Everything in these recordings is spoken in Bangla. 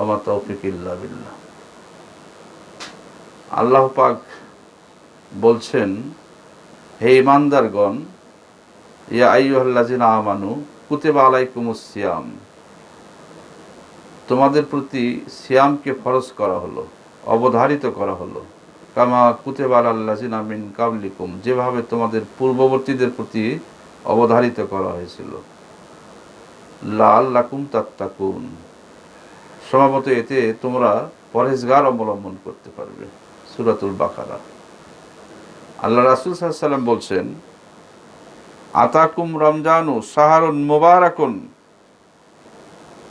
আমা তৌফিক আল্লাহ পাক বলছেন, হে ইমানদারগণ ইয়া আইয়ুহাল্লাযিনা আমানু, কুতিবা আলাইকুমুস তোমাদের প্রতি সিয়ামকে ফরজ করা হলো, অবধারিত করা হলো। কামা কুতেবা আল্লাজিনা মিন কাবলিকুম, যেভাবে তোমাদের পূর্ববর্তীদের প্রতি অবধারিত করা হয়েছিল। লাল লাকুম তাত্তাকুন। স্বভাবত এতে তোমরা পরেজগার অবলম্বন করতে পারবে, সুরাতুল বাকারা। আল্লাহ রাসুল সাল্লাম বলছেন, আতাকুম রমজানু সাহারুন মোবারাকুন।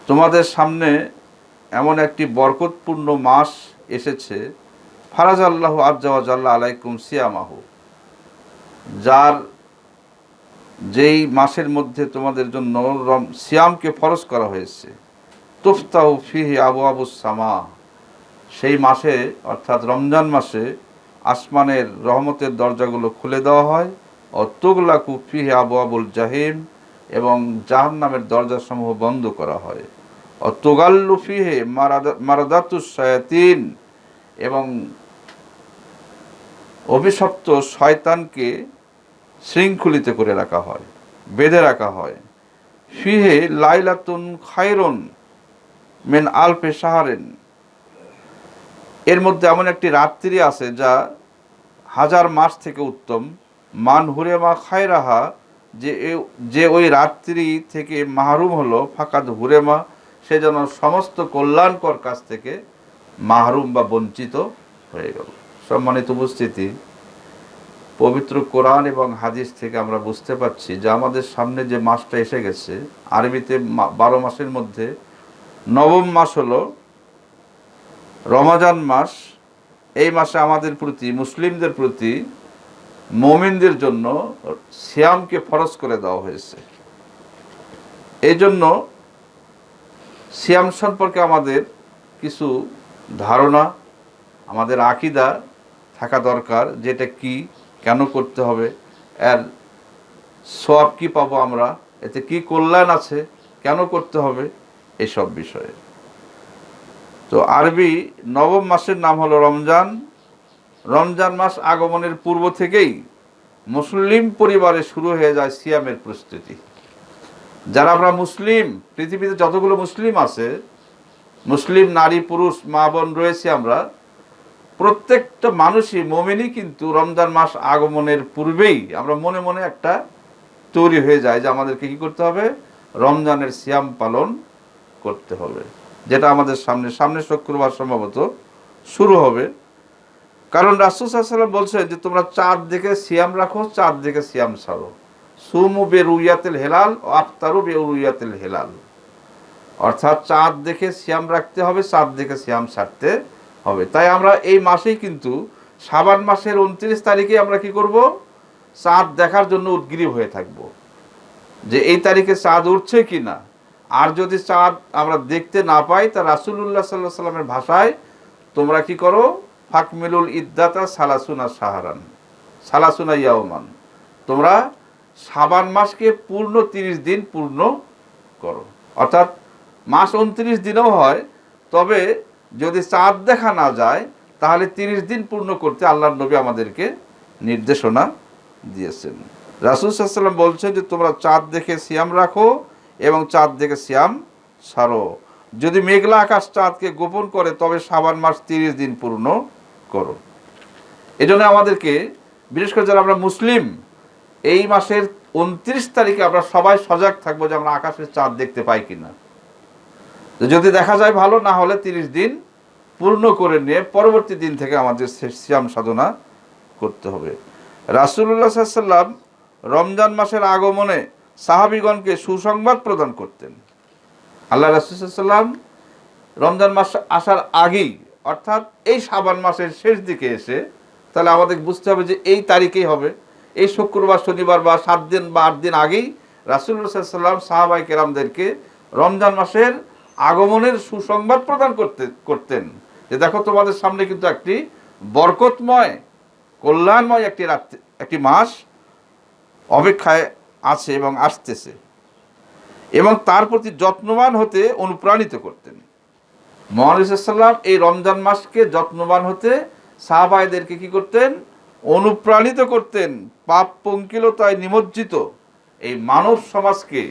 তোমাদের সামনে এমন একটি বরকতপূর্ণ মাস এসেছে, ফারাজ আল্লাহ আজ্জাওয়াজাল্লাহ আলাইকুম সিয়ামাহু। যার যেই মাসের মধ্যে তোমাদের জন্য সিয়ামকে ফরজ করা হয়েছে। তুফতাউ ফিহি আবু আবু সামা। সেই মাসে, অর্থাৎ রমজান মাসে, আসমানের রহমতের দরজাগুলো খুলে দেওয়া হয়। ও তুগলাকু ফিহে আবু আবুল জাহিম এবং জাহান নামের দরজাসমূহ বন্ধ করা হয়। ও তোগাল্লু ফিহে মারাদাতুস শায়াতিন এবং অভিশপ্ত শয়তানকে শৃঙ্খলিত করে রাখা হয়, বেঁধে রাখা হয়। ফিহে লাইলাতুন খায়রন মেন আলফে সাহারেন এর মধ্যে এমন একটি রাত্রি আছে যা হাজার মাস থেকে উত্তম। মান হুরেমা খায়রাহা, যে যে ওই রাত্রি থেকে মাহরুম হলো ফাঁকাত হুরেমা, সে যেন সমস্ত কল্যাণকর কাছ থেকে মাহরুম বা বঞ্চিত হয়ে গেল। সম্মানিত উপস্থিতি, পবিত্র কোরআন এবং হাদিস থেকে আমরা বুঝতে পারছি যে আমাদের সামনে যে মাসটা এসে গেছে, আরবিতে মা- বারো মাসের মধ্যে নবম মাস হলো রমাজান মাস। এই মাসে আমাদের প্রতি, মুসলিমদের প্রতি, মমিনদের জন্য সিয়ামকে ফরজ করে দেওয়া হয়েছে। এই জন্য সিয়াম সম্পর্কে আমাদের কিছু ধারণা, আমাদের আকিদা থাকা দরকার, যেটা কি, কেন করতে হবে, এর সব কি পাবো আমরা, এতে কি কল্যাণ আছে, কেন করতে হবে এসব বিষয়ে। তো আরবি নবম মাসের নাম হলো রমজান। রমজান মাস আগমনের পূর্ব থেকেই মুসলিম পরিবারে শুরু হয়ে যায় সিয়ামের প্রস্তুতি। যারা আমরা মুসলিম, পৃথিবীতে যতগুলো মুসলিম আছে, মুসলিম নারী, পুরুষ, মা, বোন রয়েছে আমরা, প্রত্যেকটা মানুষই, মোমেনই কিন্তু রমজান মাস আগমনের পূর্বেই আমরা মনে মনে একটা তৈরি হয়ে যায় যে আমাদেরকে কি করতে হবে? রমজানের সিয়াম পালন করতে হবে। যেটা আমাদের সামনে সামনে শুক্রবার সম্ভবত শুরু হবে। কারণ রাসুল সাল্লাম বলছেন যে, তোমরা চাঁদ দেখে সিয়াম রাখো চাঁদ দেখে সিয়াম ছাড়ো। সুমু বে রুইয়াতেল হেলাল, ও আফতারু বে রুইয়াতেল হেলাল। অর্থাৎ চাঁদ দেখে সিয়াম রাখতে হবে চাঁদ দেখে সিয়াম ছাড়তে হবে। তাই আমরা এই মাসেই কিন্তু সাবান মাসের উনত্রিশ তারিখে আমরা কি করব? চাঁদ দেখার জন্য উদ্গ্রীব হয়ে থাকব। যে এই তারিখে চাঁদ উঠছে কি না আর যদি চাঁদ আমরা দেখতে না পাই, তা রাসুল্লাহ সাল্লাহ সাল্লামের ভাষায় তোমরা কি করো? ফাকমিলুল ইদ্দাতা সালাসুনা সাহারান সালাসুনা ইয়াওমান। তোমরা সাবান মাসকে পূর্ণ তিরিশ দিন পূর্ণ করো। অর্থাৎ মাস উনত্রিশ দিনও হয়, তবে যদি চাঁদ দেখা না যায়, তাহলে তিরিশ দিন পূর্ণ করতে আল্লাহ নবী আমাদেরকে নির্দেশনা দিয়েছেন। রাসুল সাল্লাম বলছেন যে, তোমরা চাঁদ দেখে সিয়াম রাখো এবং চাঁদ দেখে সিয়াম ছাড়ো যদি মেঘলা আকাশ চাঁদকে গোপন করে, তবে সাবান মাস তিরিশ দিন পূর্ণ করো এই জন্য আমাদেরকে, বিশেষ করে যারা আমরা মুসলিম, এই মাসের উনত্রিশ তারিখে আমরা সবাই সজাগ থাকব যে আমরা আকাশের চাঁদ দেখতে পাই কিনা। যদি দেখা যায় ভালো, না হলে তিরিশ দিন পূর্ণ করে নিয়ে পরবর্তী দিন থেকে আমাদের শ্যাম সাধনা করতে হবে। রাসুল্লাহ সাল্লাম রমজান মাসের আগমনে সাহাবিগণকে সুসংবাদ প্রদান করতেন। আল্লাহ রাসুসাল্লাম রমজান মাস আসার আগেই, অর্থাৎ এই সাবান মাসের শেষ দিকে এসে, তাহলে আমাদের বুঝতে হবে যে এই তারিখেই হবে। এই শুক্রবার, শনিবার বা সাত দিন বা আট দিন আগেই রাসুল্লাহ সাল্লাম সাহাবাই কেরামদেরকে রমজান মাসের আগমনের সুসংবাদ প্রদান করতে, করতেন। যে দেখো তোমাদের সামনে কিন্তু একটি বরকতময়, কল্যাণময় একটি রাত্রি একটি মাস অপেক্ষায় আছে এবং আসতেছে। এবং তার প্রতি যত্নবান হতে অনুপ্রাণিত করতেন। মহানিসাল্লাম এই রমজান মাসকে যত্নবান হতে সাহাবাইদেরকে কি করতেন? অনুপ্রাণিত করতেন। পাপ পঙ্কিলতায় নিমজ্জিত এই মানব সমাজকে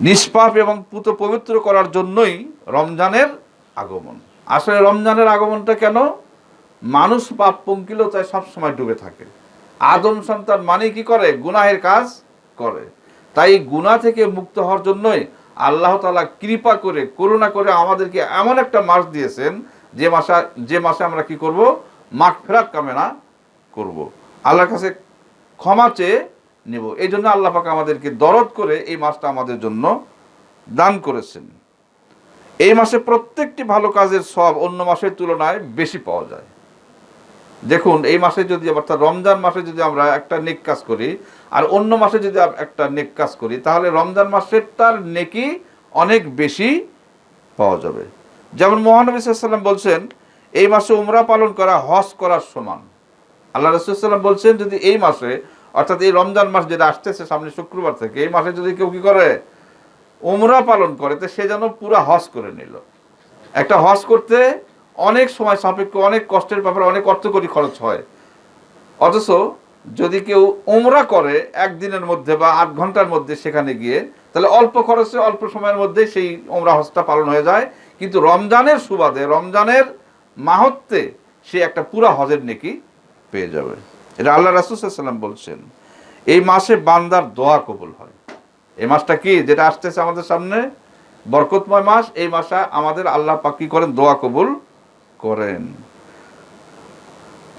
নিষ্পাপ এবং পুত পবিত্র করার জন্যই রমজানের আগমন। আসলে রমজানের আগমনটা কেন? মানুষ পাপ পঙ্কিলতায় সবসময় ডুবে থাকে। আদম সন্তান মানে কি করে? গুনাহের কাজ করে। তাই গুনাহ থেকে মুক্ত হওয়ার জন্যই আল্লাহ তাআলা কৃপা করে, করুণা করে আমাদেরকে এমন একটা মাস দিয়েছেন, যে মাসে যে মাসে আমরা কি করব? মাঠ ফেরাত কামেনা করব। আল্লাহর কাছে ক্ষমা চেয়ে নেব। এই জন্য আল্লাহ পাক আমাদেরকে দরদ করে এই মাসটা আমাদের জন্য দান করেছেন। এই মাসে প্রত্যেকটি ভালো কাজের সব অন্য মাসের তুলনায় বেশি পাওয়া যায়। দেখুন, এই মাসে যদি অর্থাৎ রমজান মাসে যদি আমরা একটা নেক কাজ করি, আর অন্য মাসে যদি একটা নেক কাজ করি, তাহলে রমজান মাসের তার নেকি অনেক বেশি পাওয়া যাবে। যেমন মহানবী সাল্লাম বলছেন, এই মাসে উমরা পালন করা, হজ করার সমান। আল্লাহ রসুলাম বলছেন, যদি এই মাসে, অর্থাৎ এই রমজান মাস যেটা আসতেছে সামনে শুক্রবার থেকে, এই মাসে যদি কেউ কি করে? উমরা পালন করে, তো সে যেন পুরা হজ করে নিল। একটা হজ করতে অনেক সময় সাপেক্ষ, অনেক কষ্টের ব্যাপারে অনেক অর্থকরী খরচ হয়। অথচ যদি কেউ উমরা করে একদিনের মধ্যে বা আট ঘণ্টার মধ্যে সেখানে গিয়ে, তাহলে অল্প খরচে, অল্প সময়ের মধ্যে সেই উমরা হজটা পালন হয়ে যায়। কিন্তু রমজানের সুবাদে, রমজানের মাহত্বে সে একটা পুরা হজের নেকি পেয়ে যাবে। এটা আল্লাহ রাসুসাল্লাম বলছেন, এই মাসে বান্দার দোয়া কবুল হয়। এই মাসটা কি? যেটা আসতেছে আমাদের সামনে, বরকতময় মাস, এই মাসে আমাদের আল্লাহ পাক করেন? দোয়া কবুল করেন।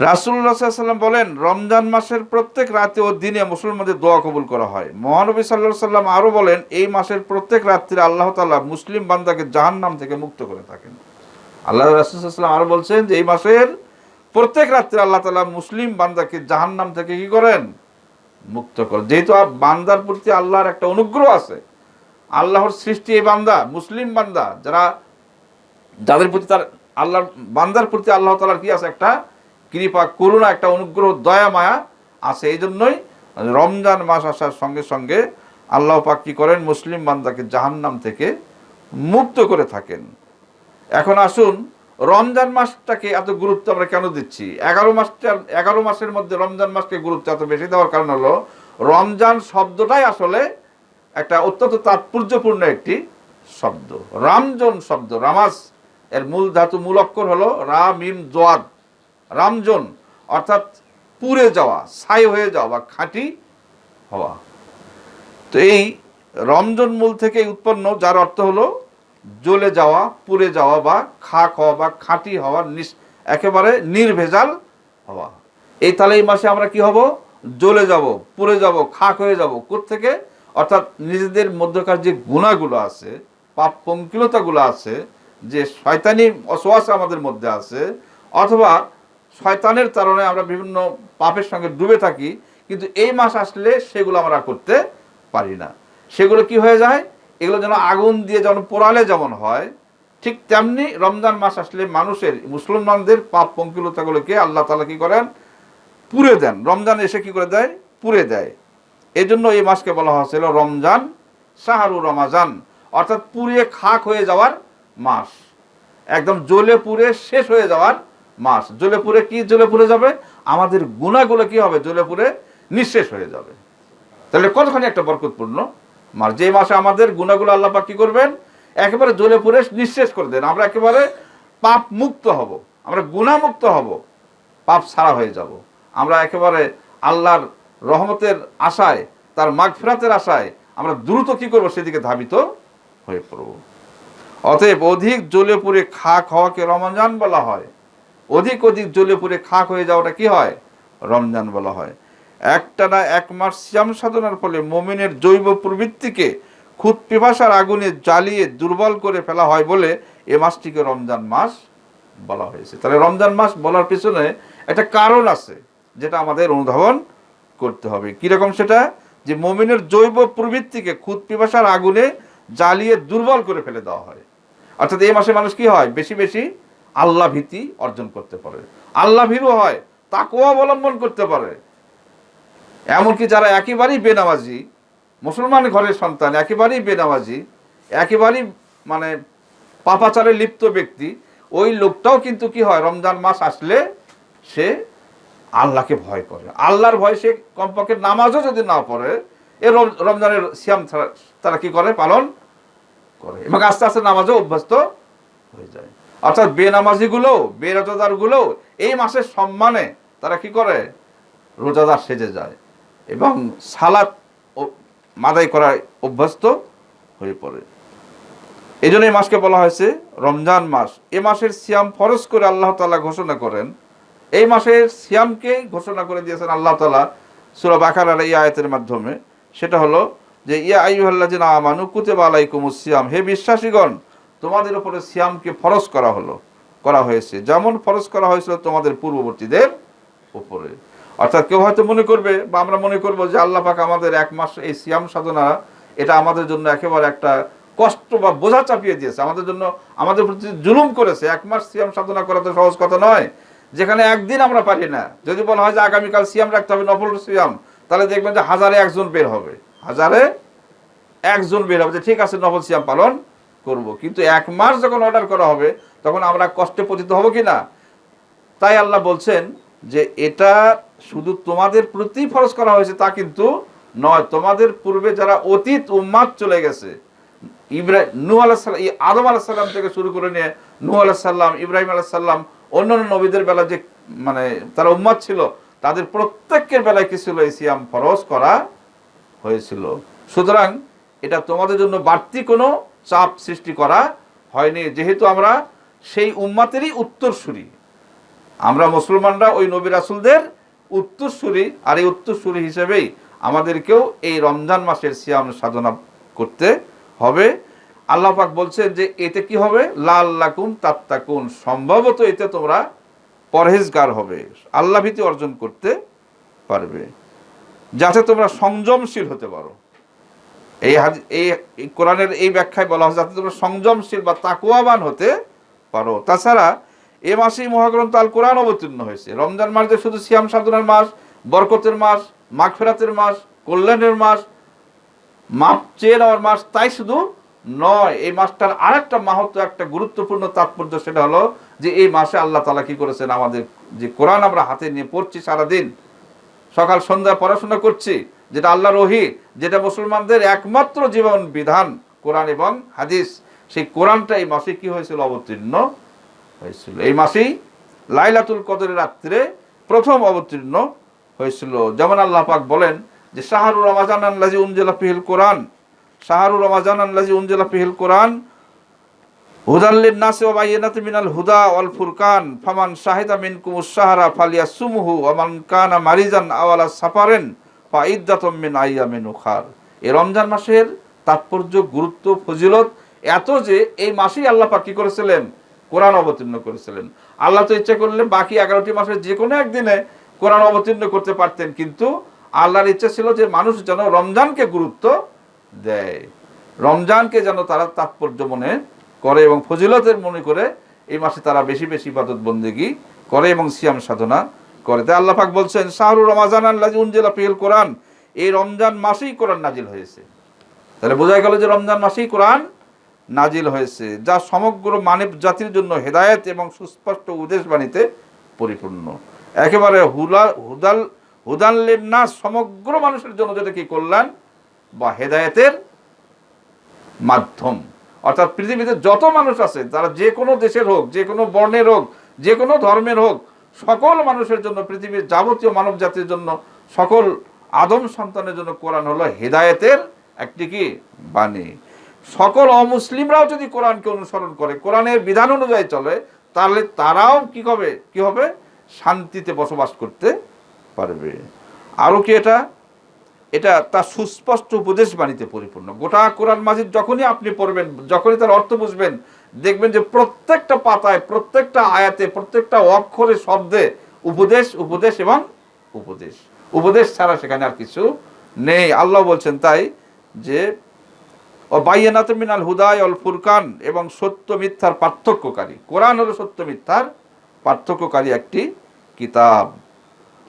রাসুল্লাহ সাল্লাম বলেন, রমজান মাসের প্রত্যেক রাতে ও দিনে মুসলমানদের দোয়া কবুল করা হয়। মহানবী সাল্লাহ সাল্লাম আরও বলেন, এই মাসের প্রত্যেক রাত্রিরে আল্লাহ তাআলা মুসলিম বান্দাকে জাহান্নাম থেকে মুক্ত করে থাকেন। আল্লাহ রাসুল্লাম আরও বলছেন যে, এই মাসের প্রত্যেক রাত্রে আল্লাহ তাআলা মুসলিম বান্দাকে জাহান্নাম থেকে কি করেন? মুক্ত করেন। যেহেতু বান্দার প্রতি আল্লাহর একটা অনুগ্রহ আছে, আল্লাহর সৃষ্টি এই বান্দা, মুসলিম বান্দা, যারা যাদের প্রতি তার আল্লাহর বান্দার প্রতি আল্লাহ তালার কি আছে? একটা কৃপা, করুণা, একটা অনুগ্রহ, দয়া, মায়া আছে। এই জন্যই রমজান মাস আসার সঙ্গে সঙ্গে আল্লাহ পাক কি করেন? মুসলিম বান্দাকে জাহান্নাম থেকে মুক্ত করে থাকেন। এখন আসুন, রমজান মাসটাকে এত গুরুত্ব আমরা কেন দিচ্ছি? এগারো মাসটা, এগারো মাসের মধ্যে রমজান মাসকে গুরুত্ব এত বেশি দেওয়ার কারণ হলো, রমজান শব্দটাই আসলে একটা অত্যন্ত তাৎপর্যপূর্ণ একটি শব্দ। রামজন শব্দ রামাস এর মূল ধাতু, মূল অক্ষর হলো রা, মিম, জোয়াদ। রামজন, অর্থাৎ পুড়ে যাওয়া, ছাই হয়ে যাওয়া বা খাঁটি হওয়া। তো এই রমজন মূল থেকে উৎপন্ন, যার অর্থ হলো জ্বলে যাওয়া, পুড়ে যাওয়া বা খাক হওয়া বা খাঁটি হওয়া একেবারে নির্ভেজাল হওয়া। এই তাহলে এই মাসে আমরা কি হব? জ্বলে যাব, পুড়ে যাব, খাক হয়ে যাব। থেকে অর্থাৎ নিজেদের মধ্যকার যে গুণাগুলো আছে পাপ পঙ্কিলতাগুলো আছে যে শয়তানি অসোয়াস আমাদের মধ্যে আছে, অথবা শয়তানের কারণে আমরা বিভিন্ন পাপের সঙ্গে ডুবে থাকি, কিন্তু এই মাস আসলে সেগুলো আমরা করতে পারি না। সেগুলো কি হয়ে যায়? এগুলো যেন আগুন দিয়ে যেমন পোড়ালে যেমন হয়, ঠিক তেমনি রমজান মাস আসলে মানুষের, মুসলমানদের পাপ পঙ্কিলতাগুলোকে আল্লাহ তালা কি করেন? পুড়ে দেন। রমজান এসে কি করে দেয়? পুড়ে দেয়। এই জন্য এই মাসকে বলা হয়েছিল রমজান সাহারু রমাজান। অর্থাৎ পুড়িয়ে খাক হয়ে যাওয়ার মাস। একদম জ্বলে পুড়ে শেষ হয়ে যাওয়ার মাস। জ্বলে পুড়ে কি জ্বলে পুড়ে যাবে? আমাদের গুণাগুলো কি হবে? জ্বলে পুড়ে নিঃশেষ হয়ে যাবে। তাহলে কতখানি একটা বরকতপূর্ণ মাস। যে মাসে আমাদের গুণাগুলো আল্লাহ পাক কি করবেন? একেবারে জ্বলে পুড়ে নিঃশেষ করে দেন। আমরা একেবারে পাপ মুক্ত হব। আমরা গুণামুক্ত হব। পাপ ছাড়া হয়ে যাব। আমরা একেবারে আল্লাহর রহমতের আশায়, তার মাগফিরাতের আশায় আমরা দ্রুত কি করব? সেদিকে ধাবিত হয়ে পড়ব। অতএব অধিক জ্বলে পুড়ে খাক হওয়াকে রমজান বলা হয়। অধিক অধিক জ্বলে পুড়ে খাক হয়ে যাওয়াটা কি হয়? রমজান বলা হয়। একটানা এক মাস শ্যাম সাধনার ফলে মোমিনের জৈব প্রবৃত্তিকে খুদ পিপাসার আগুনে জ্বালিয়ে দুর্বল করে ফেলা হয় বলে এ মাসটিকে রমজান মাস বলা হয়েছে। তাহলে রমজান মাস বলার পিছনে একটা কারণ আছে যেটা আমাদের অনুধাবন করতে হবে। কীরকম সেটা? যে মোমিনের জৈব প্রবৃত্তিকে খুদ পিপাসার আগুনে জ্বালিয়ে দুর্বল করে ফেলে দেওয়া হয়। অর্থাৎ এই মাসে মানুষ কি হয়? বেশি বেশি আল্লাহ ভীতি অর্জন করতে পারে। আল্লাহ ভীরু হয়, তাকেও অবলম্বন করতে পারে। এমনকি যারা একেবারেই বেনামাজি, মুসলমান ঘরের সন্তান, একেবারেই বেনামাজি, একেবারেই মানে পাপাচারে লিপ্ত ব্যক্তি, ওই লোকটাও কিন্তু কি হয়? রমজান মাস আসলে সে আল্লাহকে ভয় করে। আল্লাহর ভয় সে কমপক্ষে নামাজও যদি না পড়ে, এ রম- রমজানের সিয়াম তারা কি করে? পালন করে। এবং আস্তে আস্তে নামাজও অভ্যস্ত হয়ে যায়। অর্থাৎ বেনামাজিগুলো বেরোজাদারগুলো এই মাসের সম্মানে তারা কি করে? রোজাদার সেজে যায় এবং সালাত ও- মাদাই করায় অভ্যস্ত হয়ে পড়ে। এই জন্য এই মাসকে বলা হয়েছে রমজান মাস। এ মাসের সিয়াম ফরজ করে আল্লাহ তাআলা ঘোষণা করেন। এই মাসের সিয়ামকে ঘোষণা করে দিয়েছেন আল্লাহ তাআলা সূরা বাকারার এই আয়াতের মাধ্যমে। সেটা হলো যে, ইয়া আইয়ুহাল্লাযিনা আমানু কুতিবা আলাইকুমুস সিয়াম। হে বিশ্বাসীগণ, তোমাদের উপরে সিয়ামকে ফরজ করা হলো, করা হয়েছে। যেমন ফরজ করা হয়েছিল তোমাদের পূর্ববর্তীদের উপরে। অর্থাৎ কেউ হয়তো মনে করবে, বা আমরা মনে করব যে আল্লাহ পাক আমাদের এক মাস এই সিয়াম সাধনা, এটা আমাদের জন্য একেবারে একটা কষ্ট বা বোঝা চাপিয়ে দিয়েছে। আমাদের জন্য, আমাদের প্রতি জুলুম করেছে। এক মাস সিয়াম সাধনা করা তো সহজ কথা নয়। যেখানে একদিন আমরা পারি না। যদি বলা হয় যে আগামীকাল সিয়াম রাখতে হবে, নফল সিয়াম, তাহলে দেখবেন যে হাজারে একজন বের হবে। হাজারে একজন বের হবে ঠিক আছে, নফল সিয়াম পালন করব। কিন্তু এক মাস যখন অর্ডার করা হবে, তখন আমরা কষ্টে পতিত হব কি না? তাই আল্লাহ বলছেন যে, এটা শুধু তোমাদের প্রতি ফরজ করা হয়েছে তা কিন্তু নয়। তোমাদের পূর্বে যারা অতীত, উম্মাদ চলে গেছে ইব্রাহিম নূ আলাহিসাল্লাম আদম আলাহিসাল্লাম থেকে শুরু করে নিয়ে নূ আলাহিসাল্লাম ইব্রাহিম আলাহিসাল্লাম অন্যান্য নবীদের বেলা যে মানে তারা উম্মাদ ছিল, তাদের প্রত্যেকের বেলায় কি ছিল? এই সিয়াম ফরজ করা হয়েছিল। সুতরাং এটা তোমাদের জন্য বাড়তি কোনো চাপ সৃষ্টি করা হয়নি। যেহেতু আমরা সেই উম্মাতেরই উত্তরসূরি। আমরা মুসলমানরা ওই নবী রাসুলদের উত্তরসূরি আর এই উত্তরসূরি হিসেবেই আমাদেরকেও এই রমজান মাসের সিয়াম সাধনা করতে হবে। আল্লাহ পাক বলছেন যে, এতে কি হবে? লাল লাকুম তাত্তাকুন। সম্ভবত এতে তোমরা পরহেজগার হবে। আল্লাহ ভীতি অর্জন করতে পারবে। যাতে তোমরা সংযমশীল হতে পারো। এই এই কোরআনের এই ব্যাখ্যায় বলা হয় যাতে তোমরা সংযমশীল বা তাকুয়াবান হতে পারো। তাছাড়া এ মাসেই মহাগ্রন্থ আল কোরআন অবতীর্ণ হয়েছে। রমজান মাস যে শুধু সিয়াম সাধনার মাস, বরকতের মাস, মাগফেরাতের মাস, কল্যাণের মাস, মাপ চেয়ে নেওয়ার মাস, তাই শুধু নয়, এই মাসটার আরেকটা মাহাত্ম, একটা গুরুত্বপূর্ণ তাৎপর্য সেটা হলো যে এই মাসে আল্লাহ তালা কি করেছেন? আমাদের যে কোরআন আমরা হাতে নিয়ে পড়ছি সারাদিন সকাল সন্ধ্যা পড়াশোনা করছি, যেটা আল্লাহ রহি যেটা মুসলমানদের একমাত্র জীবন বিধান, কোরআন এবং হাদিস। সেই কোরআনটা এই মাসে কি হয়েছিল? অবতীর্ণ হয়েছিল। এই মাসেই লাইলাতুল কদরের রাত্রে প্রথম অবতীর্ণ হয়েছিল। যেমন আল্লাহ পাক বলেন যে শাহরুর রমাজান আল্লাজি উনজেলা পিহিল কোরআন। শাহরুর রমাজান আল্লাজি উনজেলা পিহিল কোরআন হুদাল্লিন নাসে ওয়া বাইয়িনাতি মিনাল হুদা ওয়াল ফুরকান, ফামান শাহিদা মিনকুম উস-সাহরা ফালিয়াসুমহু ওয়া মান কানা মারিজান আও আলা সাফারিন ফাইদ্দাতুম মিন আইয়ামিন উখার। এই রমজান মাসের তাৎপর্য, গুরুত্ব, ফজিলত এত যে এই মাসেই আল্লাহ পাক কি করেছিলেন? কোরআন অবতীর্ণ করেছিলেন। আল্লাহ তো ইচ্ছা করলেন বাকি এগারোটি মাসের যে কোনো একদিনে কোরআন অবতীর্ণ করতে পারতেন, কিন্তু আল্লাহর ইচ্ছা ছিল যে মানুষ যেন রমজানকে গুরুত্ব দেয়। রমজানকে যেন তারা তাৎপর্য মনে করে এবং ফজিলতের মনে করে এই মাসে তারা বেশি বেশি ইবাদত বন্দেগি করে এবং সিয়াম সাধনা করে। তাই আল্লাহ পাক বলছেন শাহরুর রমাজান আল্লাহ উনজেলা পিল কোরআন। এই রমজান মাসেই কোরআন নাজিল হয়েছে। তাহলে বোঝা গেল যে রমজান মাসেই কোরআন নাজিল হয়েছে, যা সমগ্র মানব জাতির জন্য হেদায়েত এবং সুস্পষ্ট উদ্দেশ বাণীতে পরিপূর্ণ। একেবারে হুলা হুদাল হুদাল্লের না সমগ্র মানুষের জন্য যেটা কি কল্যাণ বা হেদায়েতের মাধ্যম। অর্থাৎ পৃথিবীতে যত মানুষ আছে তারা যে কোনো দেশের হোক, যে কোনো বর্ণের হোক, যে কোনো ধর্মের হোক, সকল মানুষের জন্য পৃথিবীর যাবতীয় মানব জাতির জন্য সকল আদম সন্তানের জন্য কোরআন হলো হেদায়েতের একটি কি? বাণী। সকল অমুসলিমরাও যদি কোরআনকে অনুসরণ করে, কোরআনের বিধান অনুযায়ী চলে, তাহলে তারাও কি হবে? কি হবে? শান্তিতে বসবাস করতে পারবে। আরও কি এটা? এটা তার সুস্পষ্ট উপদেশ বাণীতে পরিপূর্ণ। গোটা কোরআন মাজিদ যখনই আপনি পড়বেন, যখনই তার অর্থ বুঝবেন, দেখবেন যে প্রত্যেকটা পাতায়, প্রত্যেকটা আয়াতে, প্রত্যেকটা অক্ষরে, শব্দে উপদেশ উপদেশ এবং উপদেশ। উপদেশ ছাড়া সেখানে আর কিছু নেই। আল্লাহ বলছেন তাই যে বাইয়ানাত মিনাল হুদায় অল ফুরকান এবং সত্য মিথ্যার পার্থক্যকারী। কোরআন হলো সত্য মিথ্যার পার্থক্যকারী একটি কিতাব।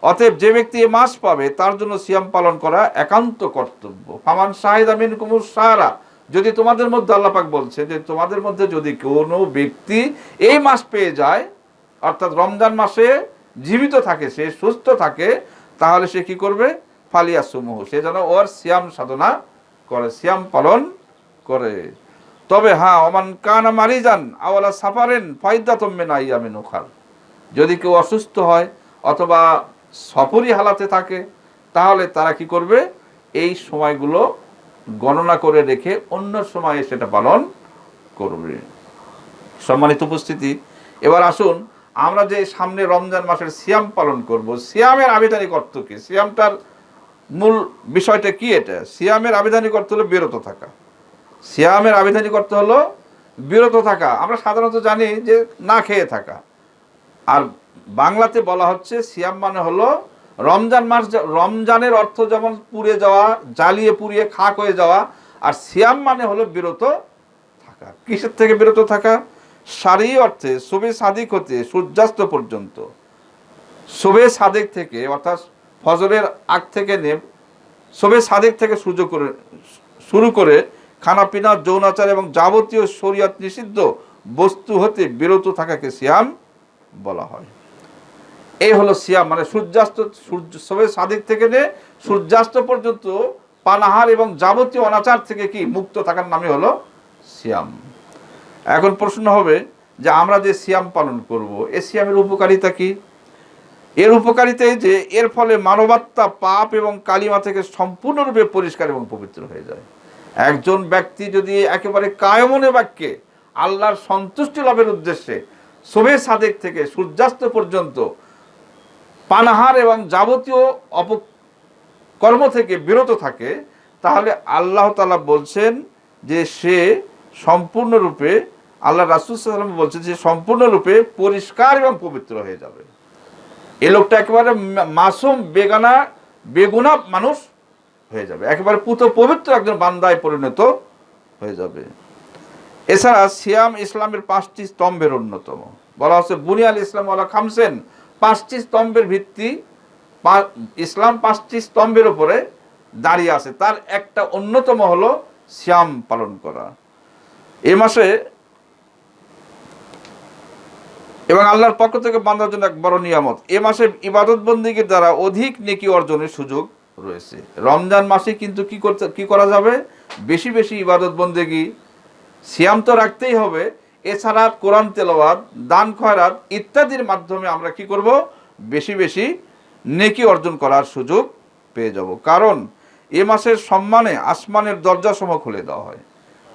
অতএব যে ব্যক্তি এ মাস পাবে, তার জন্য সিয়াম পালন করা একান্ত কর্তব্য। ফামান শাহিদ আমিন কুমুর সাহারা যদি তোমাদের মধ্যে আল্লাপাক বলছে যে তোমাদের মধ্যে যদি কোনো ব্যক্তি এই মাস পেয়ে যায়, অর্থাৎ রমজান মাসে জীবিত থাকে, সে সুস্থ থাকে, তাহলে সে কি করবে? ফালিয়া সমূহ সে যেন ওর সিয়াম সাধনা করে, সিয়াম পালন করে। তবে হ্যাঁ অমান কানা মারি যান আওয়ালা সাফারেন ফাইদা তম্মে না ইয়ামিন যদি কেউ অসুস্থ হয় অথবা সফরই হালাতে থাকে, তাহলে তারা কি করবে? এই সময়গুলো গণনা করে রেখে অন্য সময়ে সেটা পালন করবে। সম্মানিত উপস্থিতি, এবার আসুন আমরা যে সামনে রমজান মাসের সিয়াম পালন করব, সিয়ামের আবেদনিক অর্থ কি? সিয়ামটার মূল বিষয়টা কি এটা? সিয়ামের আবেদনিক অর্থ হলো বিরত থাকা। সিয়ামের আবেদনিক অর্থ হলো বিরত থাকা। আমরা সাধারণত জানি যে না খেয়ে থাকা। আর বাংলাতে বলা হচ্ছে সিয়াম মানে হলো রমজান মাস রমজানের অর্থ যেমন পুড়ে যাওয়া, জ্বালিয়ে পুড়িয়ে খাক হয়ে যাওয়া, আর সিয়াম মানে হলো বিরত থাকা। কিসের থেকে বিরত থাকা? সারি অর্থে শোবে সাদিক হতে সূর্যাস্ত পর্যন্ত। শোবে সাদেক থেকে, অর্থাৎ ফজরের আগ থেকে নে শোবে সাদেক থেকে সূর্য করে, শুরু করে খানাপিনা যৌনাচার এবং যাবতীয় শরীয়ত নিষিদ্ধ বস্তু হতে বিরত থাকাকে সিয়াম বলা হয়। এই হলো সিয়াম মানে সূর্যাস্ত, সূর্য, সবে সাদিক থেকে নে সূর্যাস্ত পর্যন্ত পানাহার এবং যাবতীয় অনাচার থেকে কি মুক্ত থাকার নামই হলো সিয়াম। এখন প্রশ্ন হবে যে আমরা যে সিয়াম পালন করব, এ সিয়ামের উপকারিতা কি? এর উপকারিতা এই যে এর ফলে মানবাত্মা পাপ এবং কালিমা থেকে সম্পূর্ণরূপে পরিষ্কার এবং পবিত্র হয়ে যায়। একজন ব্যক্তি যদি একেবারে কায়মনে বাক্যে আল্লাহর সন্তুষ্টি লাভের উদ্দেশ্যে শোভে সাদেক থেকে সূর্যাস্ত পর্যন্ত পানাহার এবং যাবতীয় অপকর্ম থেকে বিরত থাকে, তাহলে আল্লাহ তালা বলছেন যে সে সম্পূর্ণরূপে, আল্লাহ রাসুল সাল্লাম বলছেন যে সম্পূর্ণরূপে পরিষ্কার এবং পবিত্র হয়ে যাবে। এ লোকটা একেবারে মাসুম, বেগানা, বেগুনা মানুষ হয়ে যাবে। একেবারে পুত পবিত্র একজন বান্দায় পরিণত হয়ে যাবে। এছাড়া সিয়াম ইসলামের পাঁচটি স্তম্ভের অন্যতম। বলা হচ্ছে, বুনিয়াল ইসলাম ওয়ালা খামসেন পাঁচটি স্তম্ভের ভিত্তি ইসলাম পাঁচটি স্তম্ভের উপরে দাঁড়িয়ে আছে। তার একটা অন্যতম হলো সিয়াম পালন করা। এ মাসে এবং আল্লাহর পক্ষ থেকে বান্ধার জন্য এক বড় নিয়ামত। এ মাসে ইবাদত বন্দীগীর দ্বারা অধিক নেকি অর্জনের সুযোগ রয়েছে। রমজান মাসে কিন্তু কি করতে কি করা যাবে? বেশি বেশি ইবাদত বন্দেগী সিয়াম তো রাখতেই হবে এছাড়া কোরআন তেলাওয়াত, দান খয়রাত ইত্যাদির মাধ্যমে আমরা কি করব? বেশি বেশি নেকি অর্জন করার সুযোগ পেয়ে যাব। কারণ এ মাসের সম্মানে আসমানের দরজা দরজাসমূহ খুলে দেওয়া হয়।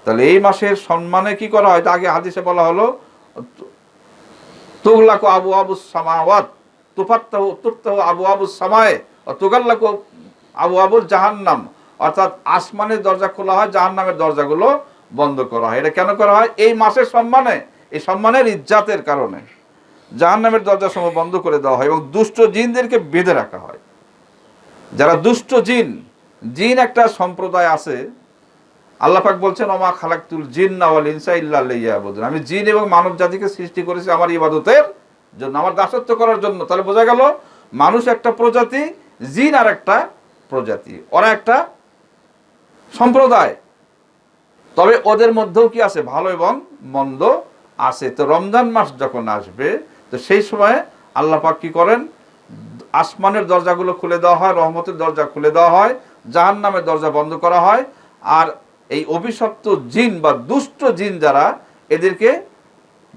তাহলে এই মাসের সম্মানে কি করা হয়? আগে হাদিসে বলা হলো, তুগলাকু আবু আবু সামাওয়াত, তুফাত্তাহু, তুফতাহু আবু আবু সামায়ে তুগাল্লাকু আবু আবুল জাহান্নাম। অর্থাৎ আসমানের দরজা খোলা হয়, জাহান্নামের দরজাগুলো বন্ধ করা হয়। এটা কেন করা হয়? এই মাসের সম্মানে, এই সম্মানের ইজ্জাতের কারণে। জাহান্নামের দরজা সমূহ বন্ধ করে দেওয়া হয় এবং দুষ্ট জিনদেরকে বেঁধে রাখা হয়। যারা দুষ্ট জিন জিন একটা সম্প্রদায় আছে, আল্লাহ পাক বলছেন, ওমা খালাকতুল জিন নাওয়াল ইনসা ইল্লা ইয়াবুদুন আমি জিন এবং মানব জাতিকে সৃষ্টি করেছি আমার ইবাদতের জন্য, আমার দাসত্ব করার জন্য। তাহলে বোঝা গেল, মানুষ একটা প্রজাতি, জিন আর একটা প্রজাতি। ওরা একটা সম্প্রদায়। তবে ওদের মধ্যেও কি আছে? ভালো এবং মন্দ আছে। তো রমজান মাস যখন আসবে, তো সেই সময় আল্লাহ পাক কি করেন? আসমানের দরজাগুলো খুলে দেওয়া হয়, রহমতের দরজা খুলে দেওয়া হয় জাহান নামের দরজা বন্ধ করা হয়। আর এই অভিশপ্ত জিন বা দুষ্ট জিন যারা, এদেরকে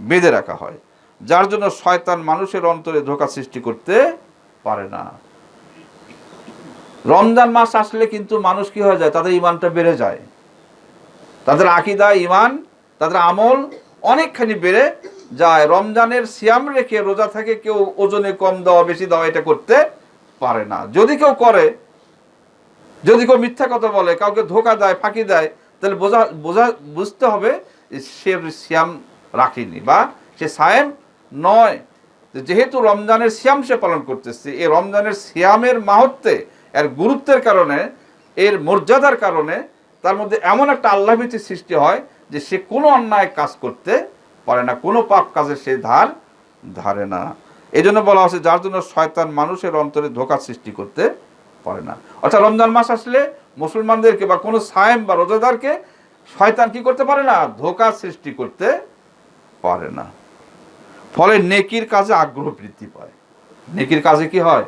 বেঁধে রাখা হয়। যার জন্য শয়তান মানুষের অন্তরে ধোকা সৃষ্টি করতে পারে না। রমজান মাস আসলে কিন্তু মানুষ কি হয়ে যায়? তাদের ইমানটা বেড়ে যায়। তাদের আকিদা ইমান তাদের আমল অনেকখানি বেড়ে যায়। রমজানের সিয়াম রেখে রোজা থেকে কেউ ওজনে কম দেওয়া, বেশি দেওয়া এটা করতে পারে না। যদি কেউ করে, যদি কেউ মিথ্যা কথা বলে, কাউকে ধোকা দেয়, ফাঁকি দেয়, তাহলে বোঝা বোঝা, বুঝতে হবে সে সিয়াম রাখেনি বা সে সায়েম নয়। যেহেতু রমজানের সিয়াম সে পালন করতেছে, এই রমজানের সিয়ামের মাহাত্মে, এর গুরুত্বের কারণে, এর মর্যাদার কারণে তার মধ্যে এমন একটা আল্লাহভীতি সৃষ্টি হয় যে সে কোনো অন্যায় কাজ করতে পারে না, কোনো পাপ কাজে সে ধার ধারে না। এই জন্য বলা হচ্ছে যার জন্য শয়তান মানুষের অন্তরে ধোকা সৃষ্টি করতে পারে না। অর্থাৎ রমজান মাস আসলে মুসলমানদেরকে বা কোনো সায়েম বা রোজাদারকে শয়তান কি করতে পারে না? ধোকা সৃষ্টি করতে পারে না। ফলে নেকির কাজে আগ্রহ বৃদ্ধি পায়। নেকির কাজে কি হয়?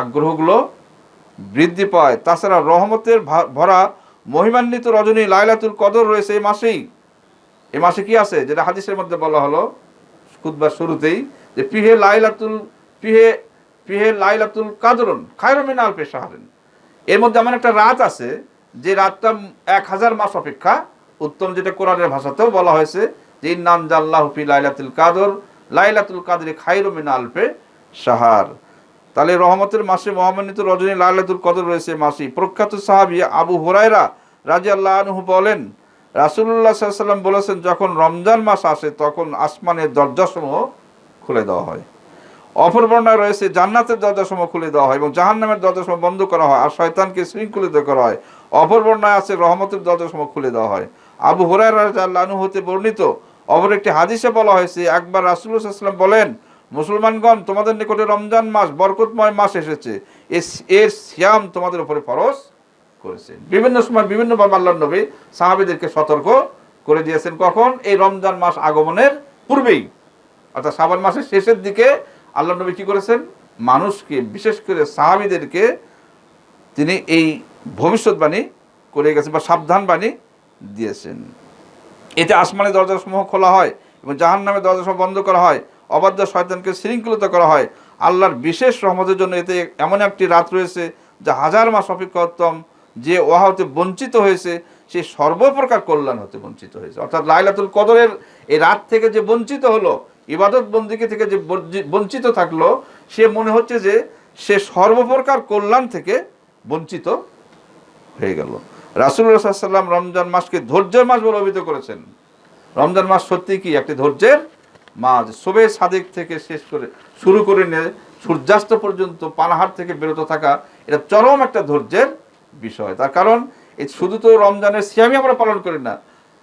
আগ্রহগুলো বৃদ্ধি পায়। তাছাড়া রহমতের ভরা মহিমান্বিত রজনী লাইলাতুল কদর রয়েছে এই মাসেই। এই মাসে কি আছে? যেটা হাদিসের মধ্যে বলা হলো খুতবার শুরুতেই যে পিহে লাইলাতুল পিহে পিহে লাইলাতুল কাদরুন খায়রমিন আল পেশাহারেন এর মধ্যে এমন একটা রাত আছে, যে রাতটা এক হাজার মাস অপেক্ষা। উত্তম যেটা কোরআনের ভাষাতেও বলা হয়েছে যে ইন্নান জাল্লাহ ফি লাইলাতুল কাদর, লাইলাতুল কাদরে খায়রমিন আলপে সাহার তাহলে রহমতের মাসে মহামান্বিত রজনী লাইলাতুল কদর রয়েছে মাসি। প্রখ্যাত সাহাবি আবু হুরায়রা রাজি আল্লাহ বলেন রাসুল্লাহ সাল্লাম বলেছেন, যখন রমজান মাস আসে তখন আসমানের দরজাসমূহ খুলে দেওয়া হয়। অপর বর্ণায় রয়েছে, জান্নাতের দরজাসমূহ খুলে দেওয়া হয় এবং জাহান্নামের দরজাসমূহ বন্ধ করা হয় আর শয়তানকে শৃঙ্খলিত করা হয়। অপর বর্ণায় আছে, রহমতের দরজাসমূহ খুলে দেওয়া হয়। আবু হুরায় রাজু হতে বর্ণিত, অপর একটি হাদিসে বলা হয়েছে, একবার রাসুল্লাহাম বলেন মুসলমানগণ, তোমাদের নিকটে রমজান মাস, বরকতময় মাস এসেছে। এস- এর সিয়াম তোমাদের উপরে ফরজ করেছেন বিভিন্ন সময় বিভিন্ন আল্লাহ নবী সাহাবিদেরকে সতর্ক করে দিয়েছেন। কখন? এই রমজান মাস আগমনের পূর্বেই। অর্থাৎ শ্রাবণ মাসের শেষের দিকে আল্লাহ নবী কি করেছেন? মানুষকে, বিশেষ করে সাহাবিদেরকে তিনি এই ভবিষ্যৎবাণী করে গেছেন বা সাবধানবাণী দিয়েছেন। এতে আসমানের দরজাসমূহ খোলা হয় এবং জাহান নামের দরজাসমূহ বন্ধ করা হয়। অবাধ্য শয়তানকে শৃঙ্খলিত করা হয়। আল্লাহর বিশেষ রহমতের জন্য এতে এমন একটি রাত রয়েছে, যা হাজার মাস অপেক্ষা উত্তম। যে ওহা হতে বঞ্চিত হয়েছে, সে সর্বপ্রকার কল্যাণ হতে বঞ্চিত হয়েছে। অর্থাৎ লাইলাতুল কদরের এই রাত থেকে যে বঞ্চিত হলো, ইবাদত বন্দিকে থেকে যে বঞ্চি- বঞ্চিত থাকল, সে মনে হচ্ছে যে সে সর্বপ্রকার কল্যাণ থেকে বঞ্চিত হয়ে গেল। রাসুল্লাহ সাল্লাম রমজান মাসকে ধৈর্যের মাস বলে অভিহিত করেছেন। রমজান মাস সত্যি কি? একটি ধৈর্যের মাস শোবে সাদেক থেকে শেষ করে শুরু করে নিয়ে সূর্যাস্ত পর্যন্ত পানাহার থেকে বিরত থাকা, এটা চরম একটা ধৈর্যের বিষয়। তার কারণ, এই শুধু তো রমজানের সিয়ামই আমরা পালন করি না।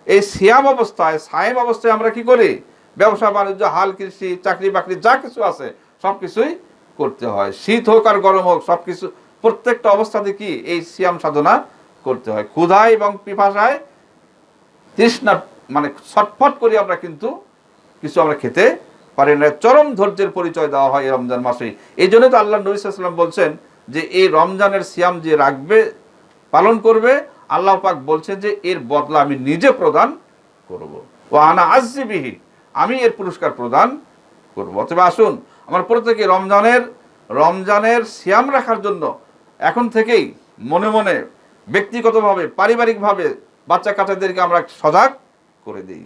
এই সিয়াম অবস্থায়, সায়েম অবস্থায় আমরা কি করি? ব্যবসা, বাণিজ্য, হাল, কৃষি, চাকরি বাকরি, যা কিছু আছে, সব কিছুই করতে হয়। শীত হোক আর গরম হোক, সব কিছু, প্রত্যেকটা অবস্থাতে কি এই সিয়াম সাধনা করতে হয়। ক্ষুধায় এবং পিপাসায় তৃষ্ণা মানে ছটফট করে আমরা কিন্তু কিছু আমরা খেতে পারি না। চরম ধৈর্যের পরিচয় দেওয়া হয় এই রমজান মাসে এই জন্য তো আল্লাহ নবী সাল্লাম বলছেন যে, এই রমজানের সিয়াম যে রাখবে, পালন করবে, আল্লাহ পাক বলছেন যে, এর বদলা আমি নিজে প্রদান করব। ও আনা আজিবিহি আমি এর পুরস্কার প্রদান করব। অথবা আসুন, আমার প্রত্যেকে রমজানের রমজানের সিয়াম রাখার জন্য এখন থেকেই মনে মনে ব্যক্তিগতভাবে, পারিবারিকভাবে বাচ্চা কাচ্চাদেরকে আমরা সজাগ করে দিই।